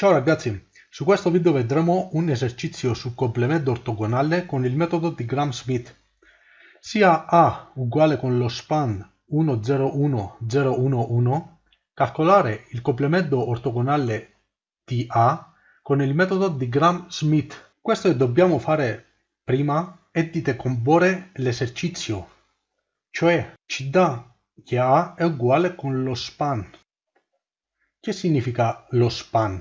Ciao ragazzi, su questo video vedremo un esercizio sul complemento ortogonale con il metodo di Gram-Smith. Sia A uguale con lo span 101011, calcolare il complemento ortogonale di A con il metodo di Gram-Smith. Questo che dobbiamo fare prima è di decomporre l'esercizio, cioè ci dà che A è uguale con lo span. Che significa lo span?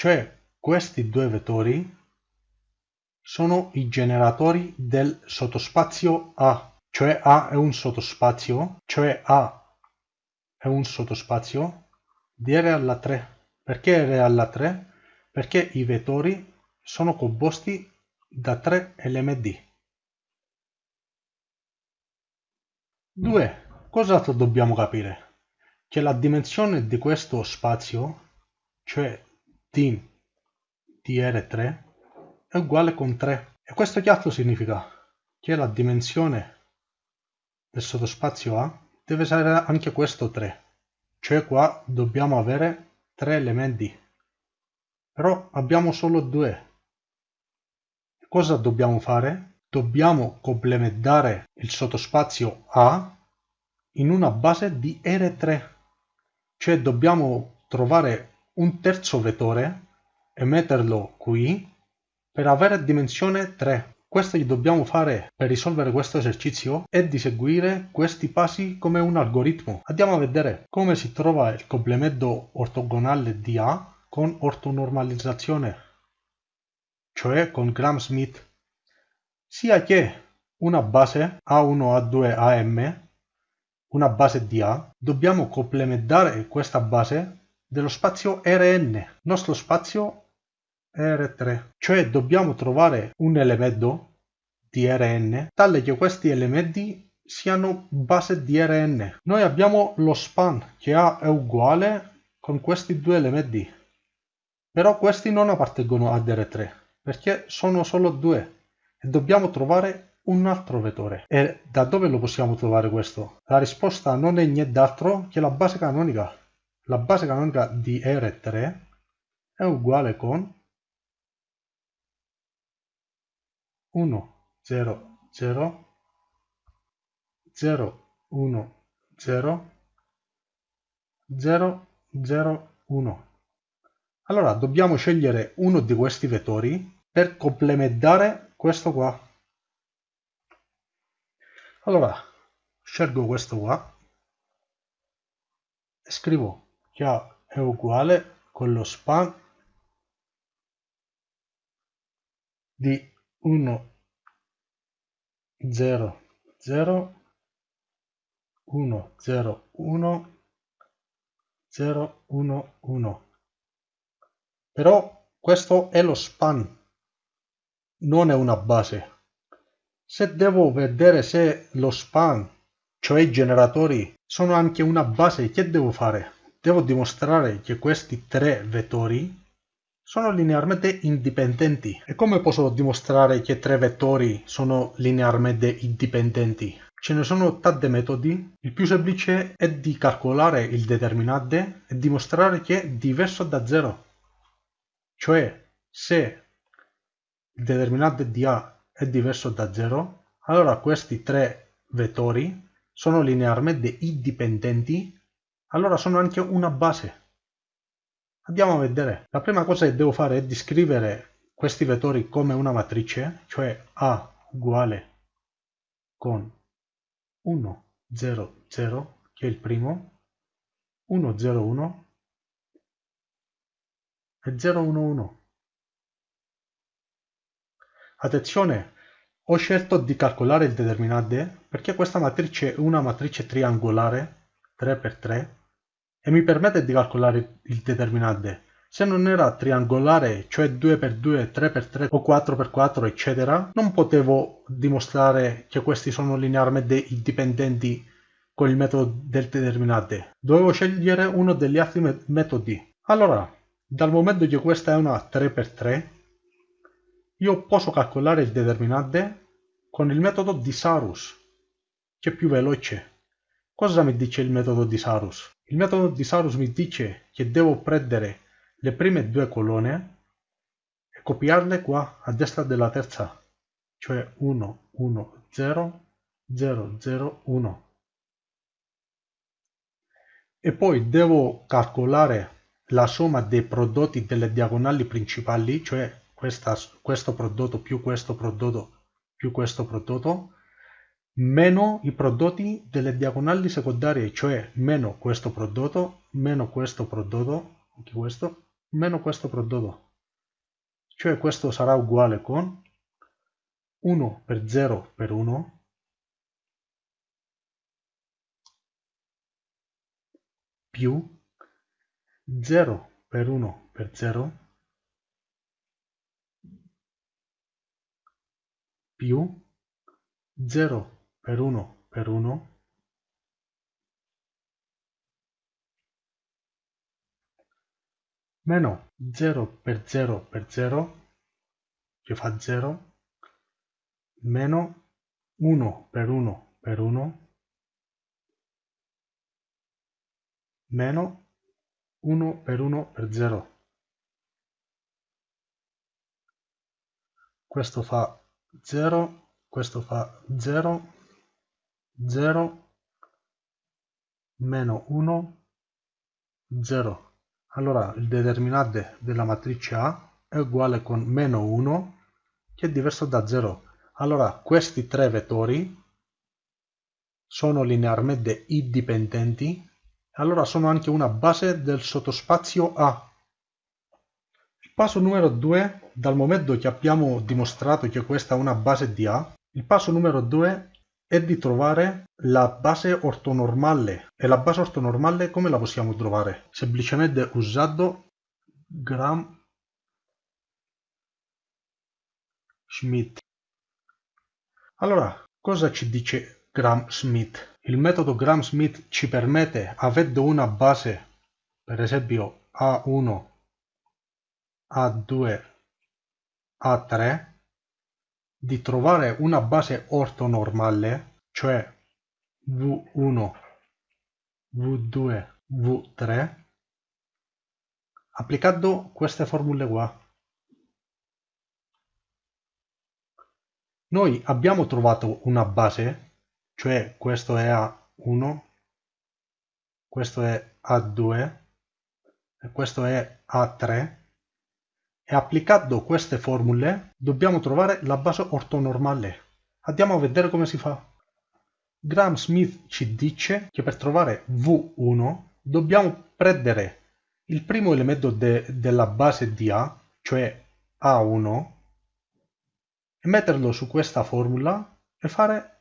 Cioè questi due vettori sono i generatori del sottospazio A, cioè A è un sottospazio, cioè A è un sottospazio di R alla 3. Perché R alla 3? Perché i vettori sono composti da tre elementi. 2. Cos'altro dobbiamo capire? Che la dimensione di questo spazio, cioè d di R3 è uguale con 3. E questo che altro significa? Che la dimensione del sottospazio A deve essere anche questo 3. Cioè qua dobbiamo avere 3 elementi. Però abbiamo solo 2. Cosa dobbiamo fare? Dobbiamo complementare il sottospazio A in una base di R3. Cioè dobbiamo trovare un terzo vettore e metterlo qui per avere dimensione 3. Questo che dobbiamo fare per risolvere questo esercizio è di seguire questi passi come un algoritmo. Andiamo a vedere come si trova il complemento ortogonale di A con ortonormalizzazione, cioè con Gram-Smith. Sia che una base A1, A2, AM, una base di A, dobbiamo complementare questa base dello spazio Rn, nostro spazio R3, cioè dobbiamo trovare un elemento di Rn tale che questi elementi siano base di Rn. Noi abbiamo lo span che A è uguale con questi due elementi, però questi non appartengono ad R3 perché sono solo due e dobbiamo trovare un altro vettore. E da dove lo possiamo trovare questo? La risposta non è nient'altro che la base canonica la base canonica di R3 è uguale con 1, 0, 0, 0, 1, 0, 0, 0, 1. Allora dobbiamo scegliere uno di questi vettori per complementare questo qua. Allora scelgo questo qua e scrivo che è uguale con lo span di 1 0 0 1 0 1 0 1 1 però questo è lo span non è una base. Se devo vedere se lo span cioè i generatori sono anche una base che devo fare devo dimostrare che questi tre vettori sono linearmente indipendenti. E come posso dimostrare che tre vettori sono linearmente indipendenti? Ce ne sono tanti metodi, il più semplice è di calcolare il determinante e dimostrare che è diverso da 0. Cioè, se il determinante di A è diverso da 0, allora questi tre vettori sono linearmente indipendenti allora sono anche una base. Andiamo a vedere. La prima cosa che devo fare è di scrivere questi vettori come una matrice, cioè A uguale con 1, 0, 0, che è il primo, 1, 0, 1 e 0, 1, 1. Attenzione, ho scelto di calcolare il determinante perché questa matrice è una matrice triangolare 3x3 e mi permette di calcolare il determinante. Se non era triangolare, cioè 2x2, 3x3 o 4x4 eccetera, non potevo dimostrare che questi sono linearmente indipendenti con il metodo del determinante. Dovevo scegliere uno degli altri metodi. Allora, dal momento che questa è una 3x3, io posso calcolare il determinante con il metodo di Sarus, che è più veloce. Cosa mi dice il metodo di Sarus? Il metodo di Sarus mi dice che devo prendere le prime due colonne e copiarle qua a destra della terza, cioè 1, 1, 0, 0, 0, 1. E poi devo calcolare la somma dei prodotti delle diagonali principali, cioè questa, questo prodotto più questo prodotto più questo prodotto, meno i prodotti delle diagonali secondarie, cioè meno questo prodotto, meno questo prodotto, anche questo, meno questo prodotto. Cioè questo sarà uguale con 1 per 0 per 1 più 0 per 1 per 0 più 0 per 1 per 1 meno 0 per 0 per 0 che fa 0 meno 1 per 1 per 1 meno 1 per 1 per 0 questo fa 0 questo fa 0 0 meno 1 0 allora il determinante della matrice A è uguale con meno 1 che è diverso da 0 allora questi tre vettori sono linearmente indipendenti. Allora sono anche una base del sottospazio A. Il passo numero 2 dal momento che abbiamo dimostrato che questa è una base di A il passo numero 2 è di trovare la base ortonormale. E la base ortonormale come la possiamo trovare? Semplicemente usando Gram Schmidt. Allora, cosa ci dice Gram Schmidt? Il metodo Gram Schmidt ci permette, avendo una base, per esempio A1, A2, A3, di trovare una base ortonormale, cioè V1, V2, V3, applicando queste formule qua. Noi abbiamo trovato una base, cioè questo è A1, questo è A2 e questo è A3 e applicando queste formule dobbiamo trovare la base ortonormale. Andiamo a vedere come si fa. Graham Smith ci dice che per trovare V1 dobbiamo prendere il primo elemento de della base di A, cioè A1, e metterlo su questa formula e fare,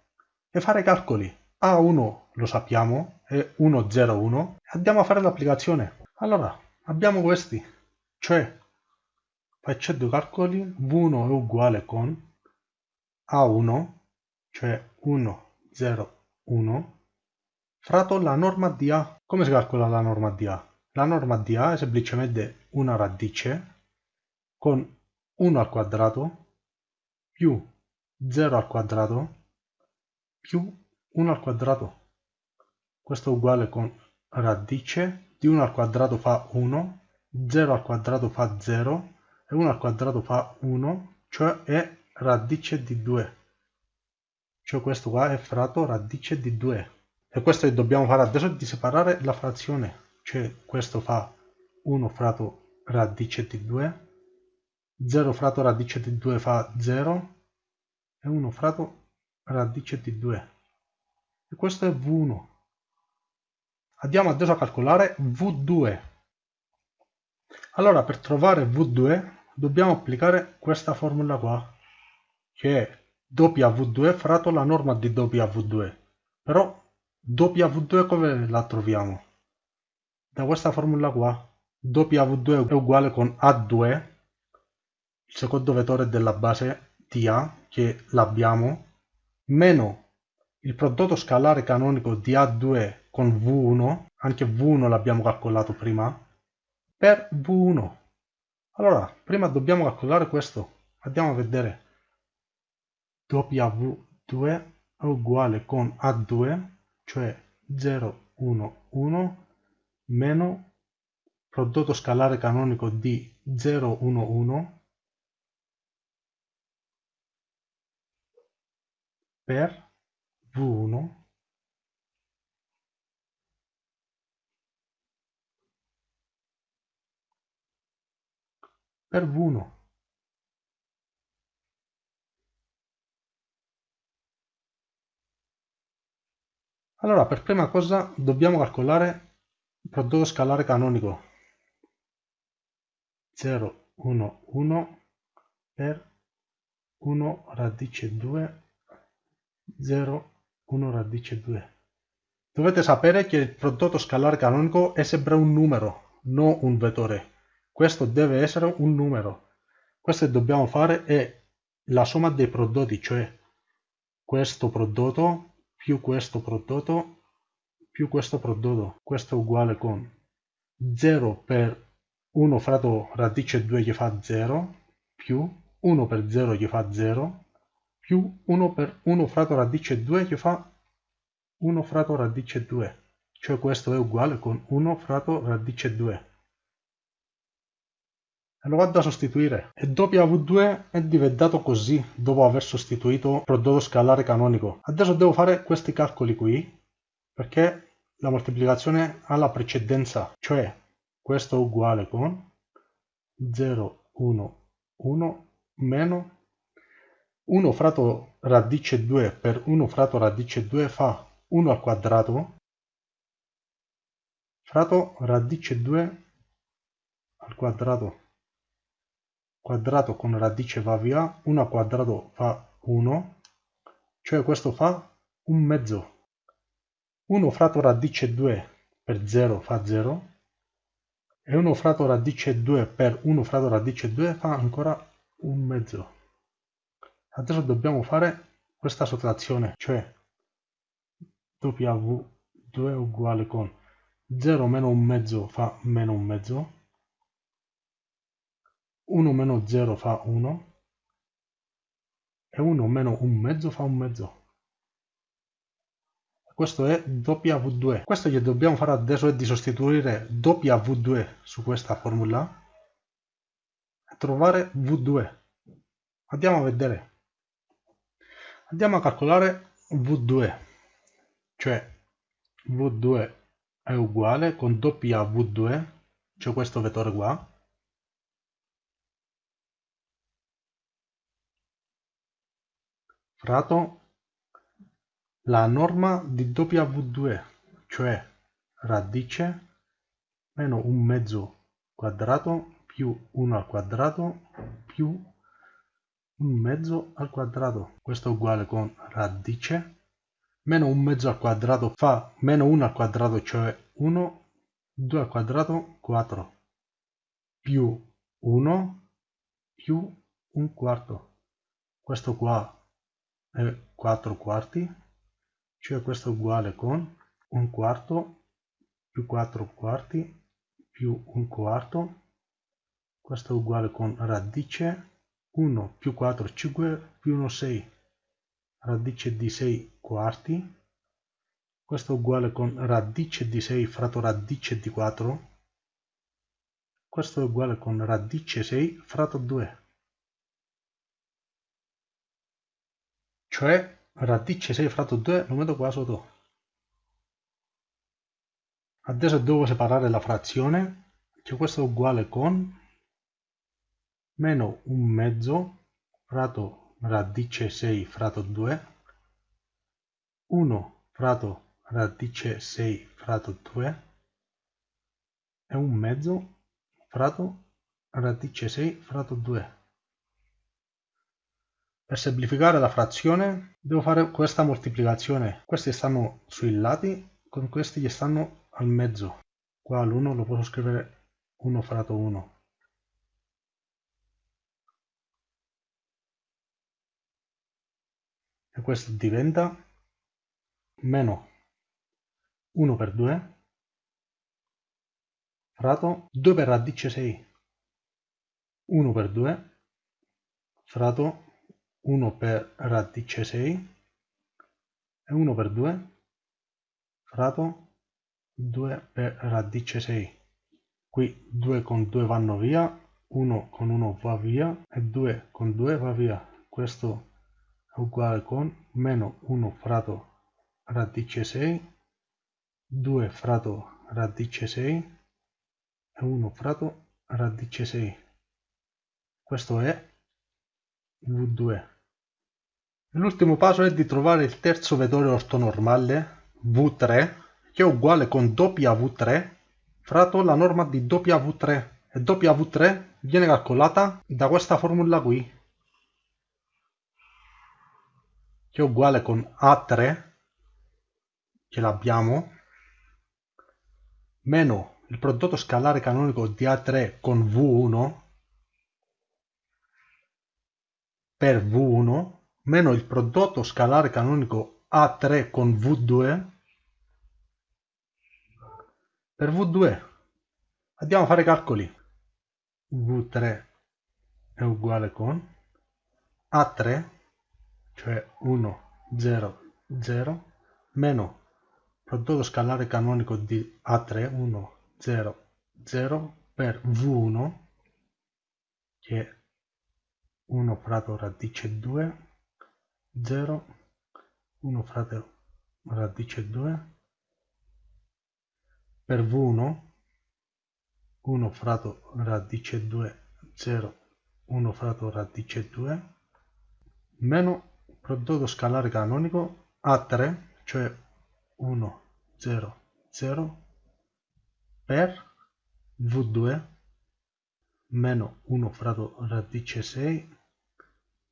e fare calcoli. A1 lo sappiamo, è 101, andiamo a fare l'applicazione. Allora, abbiamo questi, cioè Facendo calcoli v1 è uguale con a1, cioè 1, 0, 1, fratto la norma di A. Come si calcola la norma di A? La norma di A è semplicemente una radice con 1 al quadrato più 0 al quadrato più 1 al quadrato. Questo è uguale con radice di 1 al quadrato fa 1, 0 al quadrato fa 0, e 1 al quadrato fa 1, cioè è radice di 2. Cioè questo qua è fratto radice di 2. E questo che dobbiamo fare adesso è di separare la frazione. Cioè questo fa 1 fratto radice di 2, 0 fratto radice di 2 fa 0 e 1 fratto radice di 2. E questo è V1. Andiamo adesso a calcolare V2. Allora per trovare V2 dobbiamo applicare questa formula qua che è W2 fratto la norma di W2 però W2 come la troviamo? da questa formula qua W2 è uguale con A2 il secondo vettore della base di A che l'abbiamo meno il prodotto scalare canonico di A2 con V1 anche V1 l'abbiamo calcolato prima per V1 allora, prima dobbiamo calcolare questo. Andiamo a vedere. W2 è uguale con A2, cioè 0, 1, 1, meno prodotto scalare canonico di 0, 1, 1 per V1 per V1 allora per prima cosa dobbiamo calcolare il prodotto scalare canonico. 0 1 1 per 1 radice 2 0 1 radice 2 dovete sapere che il prodotto scalare canonico è sempre un numero non un vettore questo deve essere un numero. Questo che dobbiamo fare è la somma dei prodotti cioè questo prodotto più questo prodotto più questo prodotto. Questo è uguale con 0 per 1 fratto radice 2 gli fa 0 più 1 per 0 gli fa 0 più 1 per 1 fratto radice 2 gli fa 1 fratto radice 2 cioè questo è uguale con 1 fratto radice 2 e lo vado a sostituire. E W2 è diventato così dopo aver sostituito prodotto scalare canonico. Adesso devo fare questi calcoli qui perché la moltiplicazione ha la precedenza cioè questo è uguale con 0 1 1 meno 1 fratto radice 2 per 1 fratto radice 2 fa 1 al quadrato fratto radice 2 al quadrato quadrato con radice va via, 1 al quadrato fa 1, cioè questo fa un mezzo. 1 fratto radice 2 per 0 fa 0, e 1 fratto radice 2 per 1 fratto radice 2 fa ancora un mezzo. Adesso dobbiamo fare questa sottrazione, cioè W2 è uguale con 0 meno un mezzo fa meno un mezzo, 1 meno 0 fa 1 e 1 meno un mezzo fa un mezzo. Questo è W2. Questo che dobbiamo fare adesso è di sostituire W2 su questa formula e trovare V2. Andiamo a vedere. Andiamo a calcolare V2, cioè V2 è uguale con W2, cioè questo vettore qua, fratto la norma di W2, cioè radice meno un mezzo quadrato più 1 al quadrato più un mezzo al quadrato. Questo è uguale con radice meno un mezzo al quadrato fa meno 1 al quadrato, cioè 1, 2 al quadrato, 4, più 1 più un quarto. Questo qua è 4 quarti, cioè questo è uguale con un quarto più 4 quarti più un quarto, questo è uguale con radice 1 più 4 5 più 1 6, radice di 6 quarti, questo è uguale con radice di 6 fratto radice di 4, questo è uguale con radice 6 fratto 2. Cioè radice 6 fratto 2 lo metto qua sotto. Adesso devo separare la frazione che questo è uguale con meno un mezzo fratto radice 6 fratto 2 1 fratto radice 6 fratto 2 e un mezzo fratto radice 6 fratto 2 per semplificare la frazione devo fare questa moltiplicazione. Questi stanno sui lati, con questi che stanno al mezzo. Qua l'1 lo posso scrivere 1 fratto 1. E questo diventa meno 1 per 2 fratto 2 per radice 6. 1 per 2 fratto 1 per radice 6 e 1 per 2 fratto 2 per radice 6 qui 2 con 2 vanno via 1 con 1 va via e 2 con 2 va via. Questo è uguale con meno 1 fratto radice 6 2 fratto radice 6 e 1 fratto radice 6 questo è v2 l'ultimo passo è di trovare il terzo vettore ortonormale v3 che è uguale con w3 fratto la norma di w3 e w3 viene calcolata da questa formula qui che è uguale con a3 che l'abbiamo meno il prodotto scalare canonico di A3 con V1 per V1 meno il prodotto scalare canonico A3 con V2 per V2. Andiamo a fare calcoli. V3 è uguale con A3, cioè 1, 0, 0, meno prodotto scalare canonico di A3, 1, 0, 0 per V1 che è 1 fratto radice 2 0 1 fratto radice 2 per V1 1 fratto radice 2 0 1 fratto radice 2 meno prodotto scalare canonico A3 cioè 1 0 0 per v2 meno 1 fratto radice 6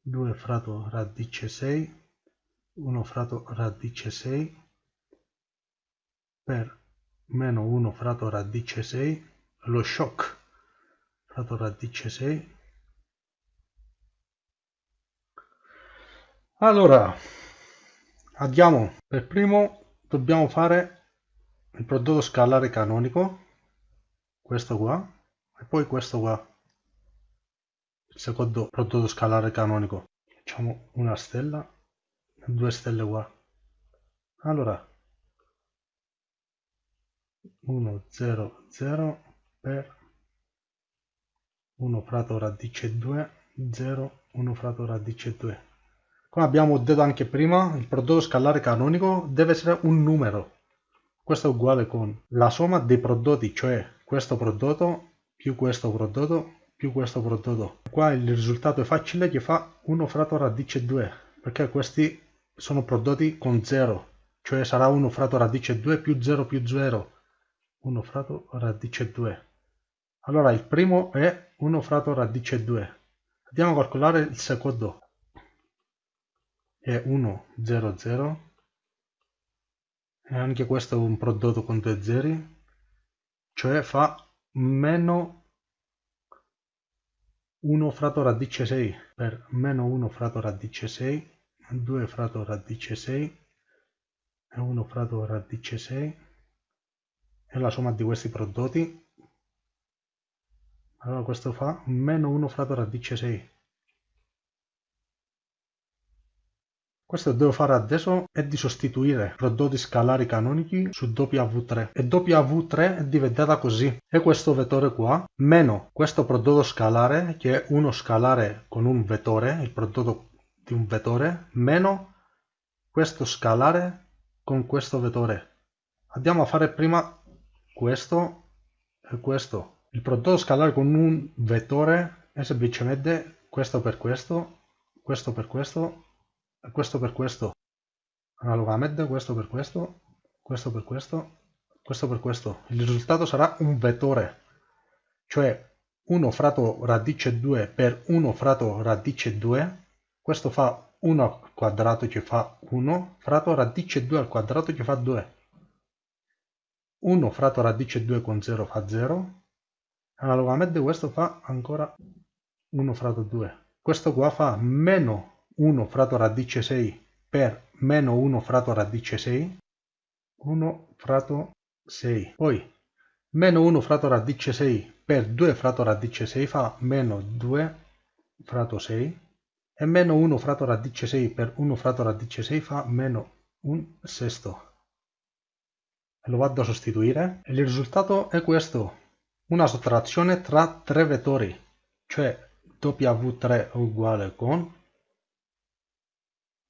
2 fratto radice 6 1 fratto radice 6 per meno 1 fratto radice 6 lo shock fratto radice 6 allora andiamo. Per primo dobbiamo fare il prodotto scalare canonico questo qua e poi questo qua secondo prodotto scalare canonico. Facciamo una stella due stelle qua allora. 1 0 0 per 1 fratto radice 2 0 1 fratto radice 2 come abbiamo detto anche prima il prodotto scalare canonico deve essere un numero. Questo è uguale con la somma dei prodotti cioè questo prodotto più questo prodotto più questo prodotto. Qua il risultato è facile che fa 1 fratto radice 2 perché questi sono prodotti con 0 cioè sarà 1 fratto radice 2 più 0 più 0 1 fratto radice 2 allora il primo è 1 fratto radice 2 andiamo a calcolare il secondo. È 1 0 0 e anche questo è un prodotto con due zeri cioè fa meno 1 fratto radice 6 per meno 1 fratto radice 6 2 fratto radice 6 e 1 fratto radice 6 e la somma di questi prodotti? Allora questo fa meno 1 fratto radice 6 Questo che devo fare adesso è di sostituire prodotti scalari canonici su W3 e W3 è diventata così. E questo vettore qua meno questo prodotto scalare che è uno scalare con un vettore il prodotto di un vettore meno questo scalare con questo vettore. Andiamo a fare prima questo e questo. Il prodotto scalare con un vettore è semplicemente questo per questo questo per questo questo per questo. Analogamente questo per questo questo per questo questo per questo. Il risultato sarà un vettore cioè 1 fratto radice 2 per 1 fratto radice 2 questo fa 1 al quadrato che fa 1 fratto radice 2 al quadrato che fa 2 1 fratto radice 2 con 0 fa 0 analogamente questo fa ancora 1 fratto 2 questo qua fa meno 1 fratto radice 6 per meno 1 fratto radice 6 1 fratto 6 poi meno 1 fratto radice 6 per 2 fratto radice 6 fa meno 2 fratto 6 e meno 1 fratto radice 6 per 1 fratto radice 6 fa meno un sesto. Lo vado a sostituire. E il risultato è questo. Una sottrazione tra tre vettori, cioè W3 è uguale con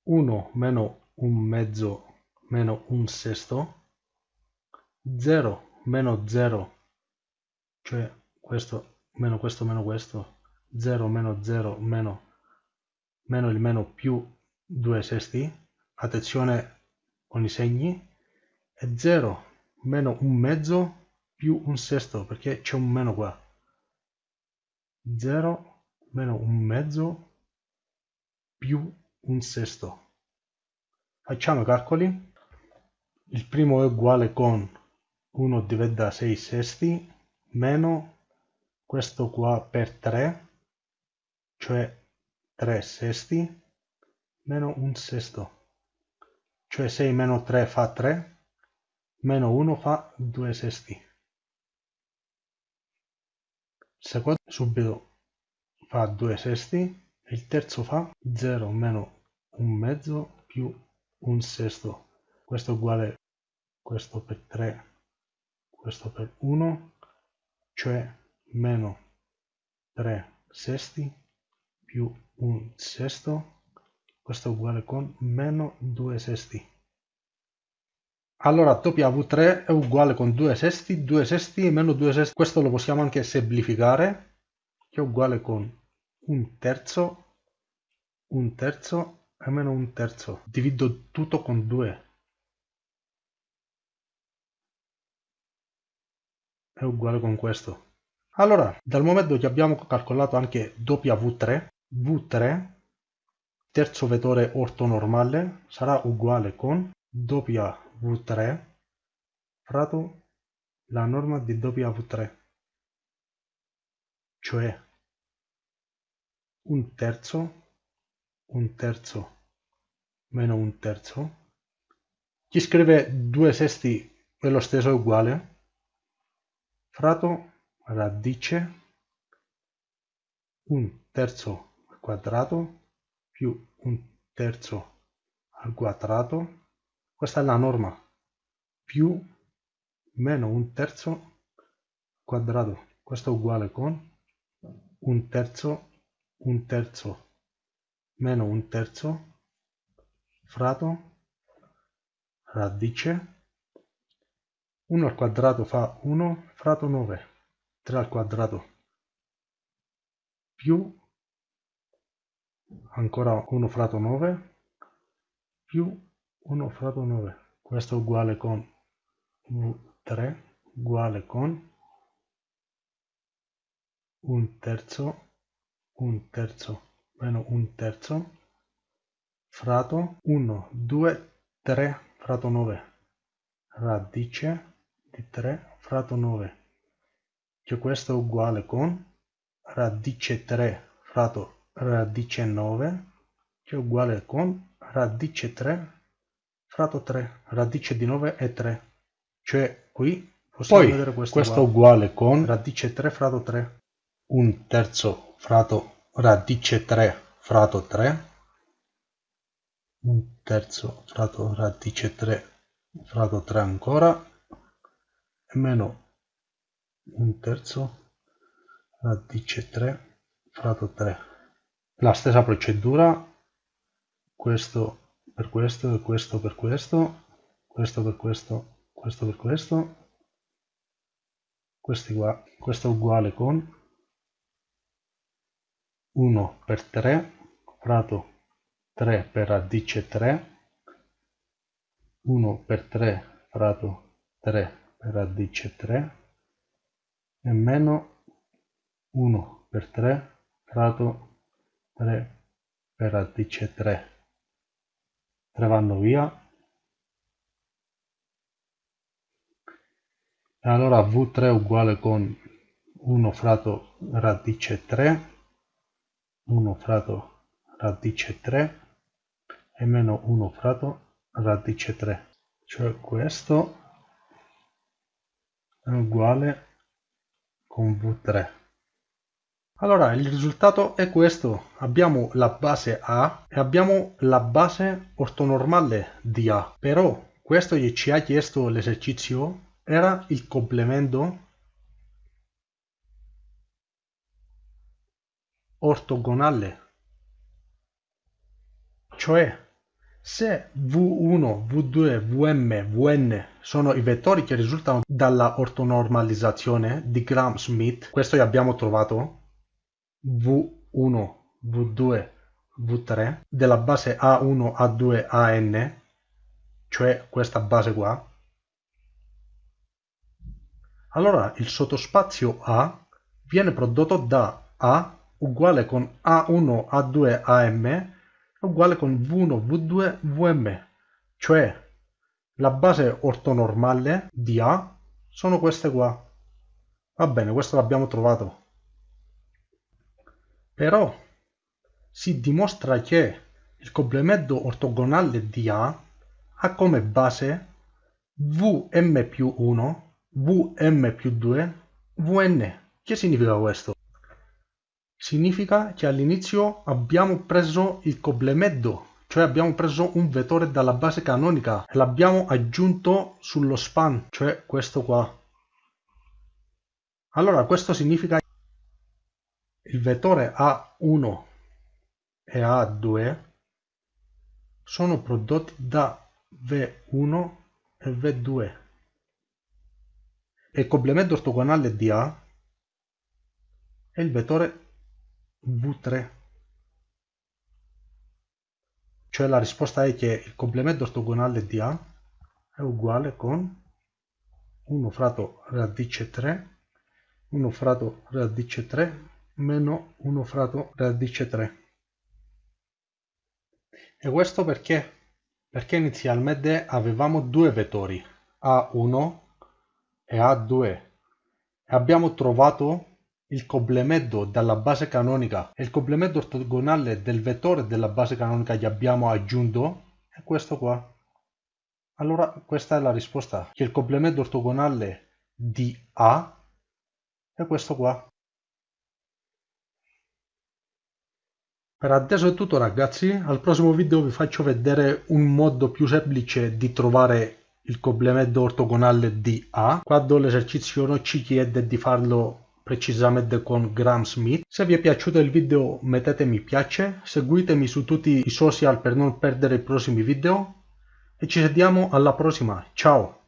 1 meno un mezzo meno un sesto, 0 meno 0, cioè questo meno questo meno questo, 0 meno 0 meno, meno il meno più 2 sesti, attenzione con i segni, e 0 meno un mezzo più un sesto, perché c'è un meno qua. 0 meno un mezzo più un sesto. Facciamo i calcoli. Il primo è uguale con 1 diviso da 6 sesti meno questo qua per 3, cioè 3 sesti, meno un sesto, cioè 6 meno 3 fa 3, meno 1 fa 2 sesti. Secondo subito fa 2 sesti, il terzo fa 0 meno un mezzo più un sesto. Questo è uguale questo per 3, questo per 1, cioè meno 3 sesti più un sesto, questo è uguale con meno 2 sesti. Allora W3 è uguale con 2 sesti, 2 sesti meno 2 sesti, questo lo possiamo anche semplificare che è uguale con un terzo, un terzo e meno un terzo. Divido tutto con 2. È uguale con questo. Allora, dal momento che abbiamo calcolato anche W3, V3, terzo vettore ortonormale, sarà uguale con W3 fratto la norma di W3, cioè un terzo, un terzo meno un terzo. Chi scrive due sesti è lo stesso, uguale. Fratto radice un terzo al quadrato più un terzo al quadrato. Questa è la norma. Più meno un terzo quadrato. Questo è uguale con un terzo un terzo meno un terzo. Fratto radice. 1 al quadrato fa 1 fratto 9 3 al quadrato più. Ancora 1 fratto 9 più 1 fratto 9 questo è uguale con v3 uguale con un terzo un terzo meno un terzo. Fratto 1 2 3 fratto 9 radice di 3 fratto 9 che questo è uguale con radice 3 fratto radice 9 che è uguale con radice 3 fratto 3 radice di 9 è 3 cioè qui possiamo Poi, vedere questo, questo è uguale con radice 3 fratto 3 un terzo fratto radice 3 fratto 3 un terzo fratto radice 3 fratto 3 ancora. E meno un terzo radice 3 fratto 3 la stessa procedura. Questo per questo e questo per questo. Questo per questo questo per questo. Questi qua questo uguale con 1 per 3 fratto 3 per radice 3 1 per 3 fratto 3 per radice 3 e meno 1 per 3 fratto 3 per radice 3 3 vanno via. Allora v3 uguale con 1 fratto radice 3 1 fratto radice 3 e meno 1 fratto radice 3 cioè questo è uguale con v3 allora il risultato è questo. Abbiamo la base a e abbiamo la base ortonormale di a. Però questo che ci ha chiesto l'esercizio era il complemento ortogonale. Cioè, se V1, V2, Vm, Vn sono i vettori che risultano dalla ortonormalizzazione di Gram-Schmidt, questo abbiamo trovato, V1, V2, V3, della base A1, A2, AN, cioè questa base qua, allora il sottospazio A viene prodotto da A uguale con A1, A2, AM uguale con V1, V2, Vm, cioè la base ortonormale di A sono queste qua. Va bene, questo l'abbiamo trovato. Però si dimostra che il complemento ortogonale di A ha come base Vm più 1, Vm più 2, Vn. Che significa questo? Significa che all'inizio abbiamo preso il complemento, cioè abbiamo preso un vettore dalla base canonica e l'abbiamo aggiunto sullo span, cioè questo qua. Allora questo significa il vettore A1 e A2 sono prodotti da V1 e V2 e il complemento ortogonale di A è il vettore V3 cioè la risposta è che il complemento ortogonale di A è uguale con 1 fratto radice 3 1 fratto radice 3 meno 1 fratto radice 3 e questo perché? perché inizialmente avevamo due vettori A1 e A2 e abbiamo trovato il complemento dalla base canonica e il complemento ortogonale del vettore della base canonica che abbiamo aggiunto è questo qua. Allora questa è la risposta, che il complemento ortogonale di A è questo qua. Per adesso è tutto ragazzi, al prossimo video vi faccio vedere un modo più semplice di trovare il complemento ortogonale di A, quando l'esercizio non ci chiede di farlo precisamente con Graham Smith. Se vi è piaciuto il video mettete mi piace, seguitemi su tutti i social per non perdere i prossimi video e ci vediamo alla prossima, ciao!